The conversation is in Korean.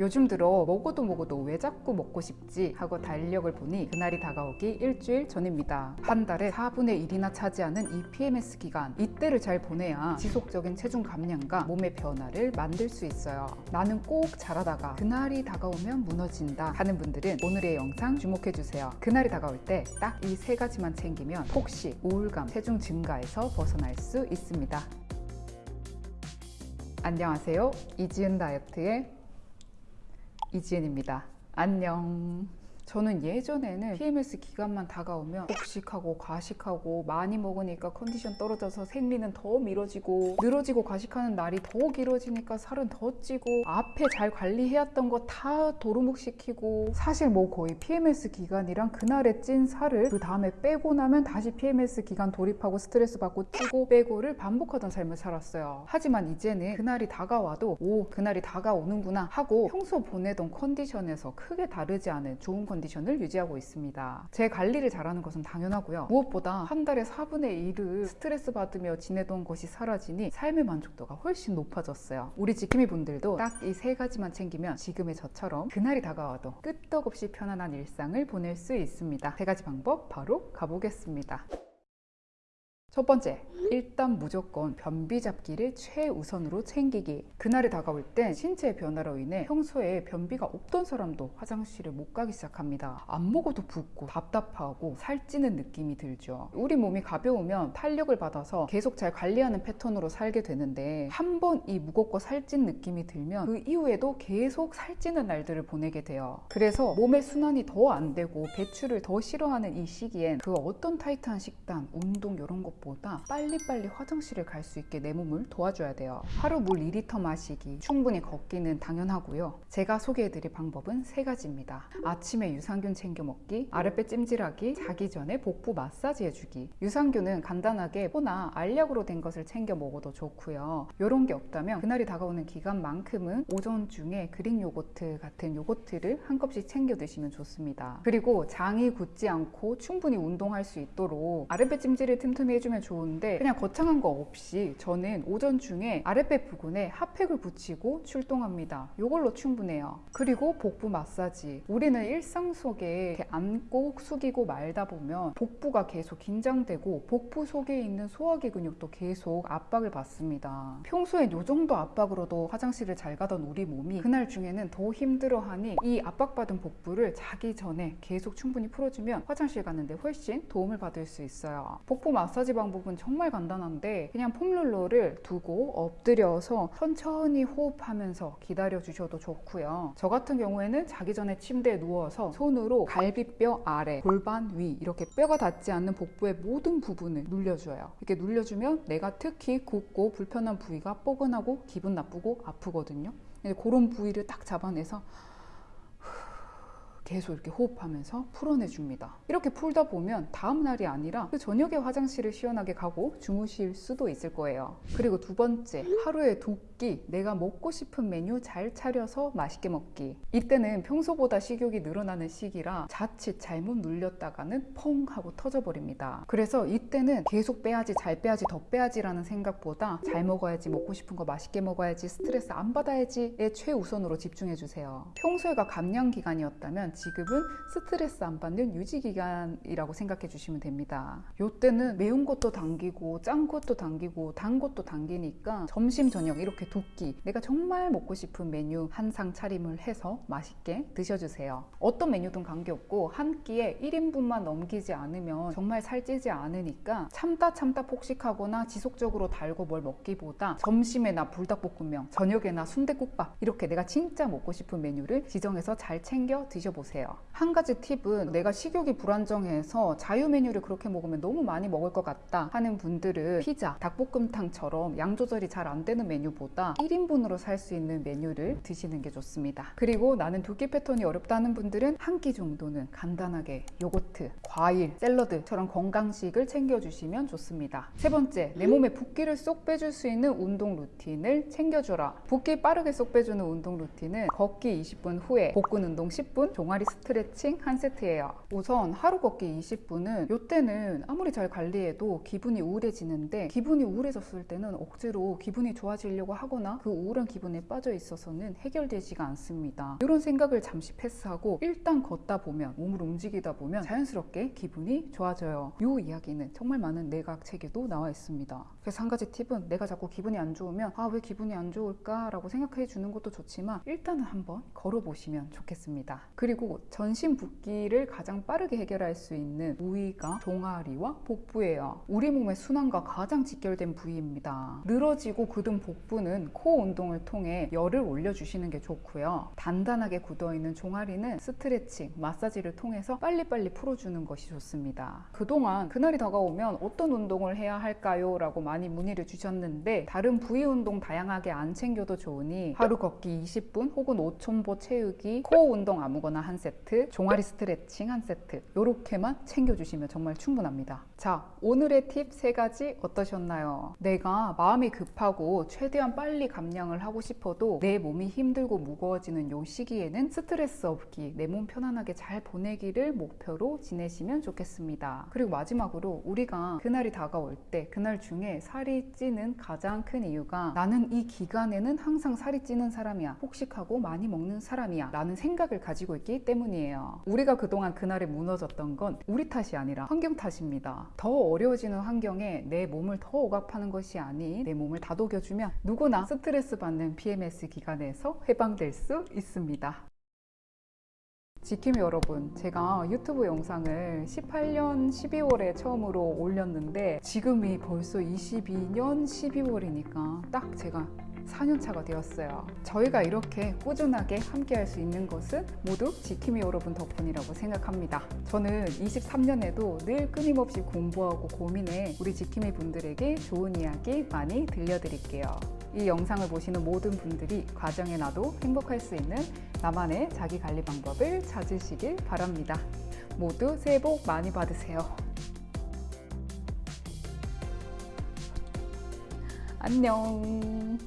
요즘 들어 먹어도 먹어도 왜 자꾸 먹고 싶지 하고 달력을 보니 그날이 다가오기 일주일 전입니다. 한 달에 4분의 1이나 차지하는 이 PMS 기간 이때를 잘 보내야 지속적인 체중 감량과 몸의 변화를 만들 수 있어요. 나는 꼭 잘하다가 그날이 다가오면 무너진다 하는 분들은 오늘의 영상 주목해 주세요. 그날이 다가올 때 딱 이 세 가지만 챙기면 폭식, 우울감, 체중 증가에서 벗어날 수 있습니다. 안녕하세요. 이지은 다이어트의 이지은입니다. 안녕. 저는 예전에는 PMS 기간만 다가오면 폭식하고 과식하고 많이 먹으니까 컨디션 떨어져서 생리는 더 미뤄지고 늘어지고 과식하는 날이 더 길어지니까 살은 더 찌고 앞에 잘 관리해왔던 거 다 도루묵시키고 사실 뭐 거의 PMS 기간이랑 그날에 찐 살을 그 다음에 빼고 나면 다시 PMS 기간 돌입하고 스트레스 받고 찌고 빼고를 반복하던 삶을 살았어요. 하지만 이제는 그날이 다가와도 오 그날이 다가오는구나 하고 평소 보내던 컨디션에서 크게 다르지 않은 좋은 컨디션 컨디션을 유지하고 있습니다. 제 관리를 잘하는 것은 당연하고요. 무엇보다 한 달에 4분의 1을 스트레스 받으며 지내던 것이 사라지니 삶의 만족도가 훨씬 높아졌어요. 우리 지킴이 분들도 딱 이 세 가지만 챙기면 지금의 저처럼 그날이 다가와도 끄떡없이 편안한 일상을 보낼 수 있습니다. 세 가지 방법 바로 가보겠습니다. 첫 번째, 일단 무조건 변비 잡기를 최우선으로 챙기기. 그날이 다가올 땐 신체의 변화로 인해 평소에 변비가 없던 사람도 화장실을 못 가기 시작합니다. 안 먹어도 붓고 답답하고 살찌는 느낌이 들죠. 우리 몸이 가벼우면 탄력을 받아서 계속 잘 관리하는 패턴으로 살게 되는데 한 번 이 무겁고 살찐 느낌이 들면 그 이후에도 계속 살찌는 날들을 보내게 돼요. 그래서 몸의 순환이 더 안 되고 배출을 더 싫어하는 이 시기엔 그 어떤 타이트한 식단, 운동 이런 것 보다 빨리빨리 화장실을 갈 수 있게 내 몸을 도와줘야 돼요. 하루 물 2리터 마시기, 충분히 걷기는 당연하고요. 제가 소개해드릴 방법은 세 가지입니다. 아침에 유산균 챙겨 먹기, 아랫배 찜질하기, 자기 전에 복부 마사지 해주기. 유산균은 간단하게 포나 알약으로 된 것을 챙겨 먹어도 좋고요. 이런 게 없다면 그날이 다가오는 기간만큼은 오전 중에 그릭 요거트 같은 요거트를 한 컵씩 챙겨 드시면 좋습니다. 그리고 장이 굳지 않고 충분히 운동할 수 있도록 아랫배 찜질을 틈틈이 해주 면 좋은데 그냥 거창한 거 없이 저는 오전 중에 아랫배 부근에 핫팩을 붙이고 출동합니다. 이걸로 충분해요. 그리고 복부 마사지. 우리는 일상 속에 이렇게 앉고 숙이고 말다 보면 복부가 계속 긴장되고 복부 속에 있는 소화기 근육도 계속 압박을 받습니다. 평소엔 이 정도 압박으로도 화장실을 잘 가던 우리 몸이 그날 중에는 더 힘들어하니 이 압박받은 복부를 자기 전에 계속 충분히 풀어주면 화장실 가는데 훨씬 도움을 받을 수 있어요. 복부 마사지 방법은 정말 간단한데 그냥 폼롤러를 두고 엎드려서 천천히 호흡하면서 기다려 주셔도 좋고요. 저 같은 경우에는 자기 전에 침대에 누워서 손으로 갈비뼈 아래, 골반 위 이렇게 뼈가 닿지 않는 복부의 모든 부분을 눌려줘요. 이렇게 눌려주면 내가 특히 굽고 불편한 부위가 뻐근하고 기분 나쁘고 아프거든요. 그런 부위를 딱 잡아내서 계속 이렇게 호흡하면서 풀어내줍니다. 이렇게 풀다 보면 다음 날이 아니라 그 저녁에 화장실을 시원하게 가고 주무실 수도 있을 거예요. 그리고 두 번째, 하루에 두 끼 내가 먹고 싶은 메뉴 잘 차려서 맛있게 먹기. 이때는 평소보다 식욕이 늘어나는 시기라 자칫 잘못 눌렸다가는 펑 하고 터져버립니다. 그래서 이때는 계속 빼야지, 잘 빼야지, 더 빼야지 라는 생각보다 잘 먹어야지, 먹고 싶은 거 맛있게 먹어야지, 스트레스 안 받아야지에 최우선으로 집중해 주세요. 평소에가 감량 기간이었다면 지금은 스트레스 안 받는 유지 기간이라고 생각해 주시면 됩니다. 이때는 매운 것도 당기고 짠 것도 당기고 단 것도 당기니까 점심 저녁 이렇게 두끼 내가 정말 먹고 싶은 메뉴 한 상 차림을 해서 맛있게 드셔주세요. 어떤 메뉴든 관계없고 한 끼에 1인분만 넘기지 않으면 정말 살찌지 않으니까 참다 참다 폭식하거나 지속적으로 달고 뭘 먹기보다 점심에 나 불닭볶음면 저녁에 나 순대국밥 이렇게 내가 진짜 먹고 싶은 메뉴를 지정해서 잘 챙겨 드셔보세요. 한 가지 팁은 내가 식욕이 불안정해서 자유 메뉴를 그렇게 먹으면 너무 많이 먹을 것 같다 하는 분들은 피자, 닭볶음탕처럼 양 조절이 잘 안 되는 메뉴보다 1인분으로 살 수 있는 메뉴를 드시는 게 좋습니다. 그리고 나는 두 끼 패턴이 어렵다는 분들은 한 끼 정도는 간단하게 요거트, 과일, 샐러드처럼 건강식을 챙겨주시면 좋습니다. 세 번째, 내 몸에 붓기를 쏙 빼줄 수 있는 운동 루틴을 챙겨주라. 붓기 빠르게 쏙 빼주는 운동 루틴은 걷기 20분 후에 복근 운동 10분, 종아리 스트레칭 한 세트예요. 우선 하루 걷기 20분은 이때는 아무리 잘 관리해도 기분이 우울해지는데 기분이 우울해졌을 때는 억지로 기분이 좋아지려고 하고 하거나 그 우울한 기분에 빠져 있어서는 해결되지가 않습니다. 이런 생각을 잠시 패스하고 일단 걷다 보면 몸을 움직이다 보면 자연스럽게 기분이 좋아져요. 이 이야기는 정말 많은 내각 책에도 나와 있습니다. 그래서 한 가지 팁은 내가 자꾸 기분이 안 좋으면 아 왜 기분이 안 좋을까 라고 생각해 주는 것도 좋지만 일단은 한번 걸어보시면 좋겠습니다. 그리고 전신 붓기를 가장 빠르게 해결할 수 있는 부위가 종아리와 복부예요. 우리 몸의 순환과 가장 직결된 부위입니다. 늘어지고 굳은 복부는 코 운동을 통해 열을 올려주시는 게 좋고요. 단단하게 굳어있는 종아리는 스트레칭, 마사지를 통해서 빨리빨리 풀어주는 것이 좋습니다. 그동안 그날이 다가오면 어떤 운동을 해야 할까요? 라고 많이 문의를 주셨는데 다른 부위 운동 다양하게 안 챙겨도 좋으니 하루 걷기 20분 혹은 5촌보 채우기, 코 운동 아무거나 한 세트, 종아리 스트레칭 한 세트 이렇게만 챙겨주시면 정말 충분합니다. 자, 오늘의 팁세 가지 어떠셨나요? 내가 마음이 급하고 최대한 빨리 감량을 하고 싶어도 내 몸이 힘들고 무거워지는 요 시기에는 스트레스 없기, 내 몸 편안하게 잘 보내기를 목표로 지내시면 좋겠습니다. 그리고 마지막으로 우리가 그날이 다가올 때 그날 중에 살이 찌는 가장 큰 이유가 나는 이 기간에는 항상 살이 찌는 사람이야. 폭식하고 많이 먹는 사람이야. 라는 생각을 가지고 있기 때문이에요. 우리가 그동안 그날에 무너졌던 건 우리 탓이 아니라 환경 탓입니다. 더 어려워지는 환경에 내 몸을 더 억압하는 것이 아닌 내 몸을 다독여주면 누구나 스트레스 받는 PMS 기간에서 해방될 수 있습니다. 지킴이 여러분, 제가 유튜브 영상을 18년 12월에 처음으로 올렸는데 지금이 벌써 22년 12월이니까 딱 제가 4년차가 되었어요. 저희가 이렇게 꾸준하게 함께 할 수 있는 것은 모두 지킴이 여러분 덕분이라고 생각합니다. 저는 23년에도 늘 끊임없이 공부하고 고민해 우리 지킴이 분들에게 좋은 이야기 많이 들려드릴게요. 이 영상을 보시는 모든 분들이 과정에 나도 행복할 수 있는 나만의 자기 관리 방법을 찾으시길 바랍니다. 모두 새해 복 많이 받으세요. 안녕.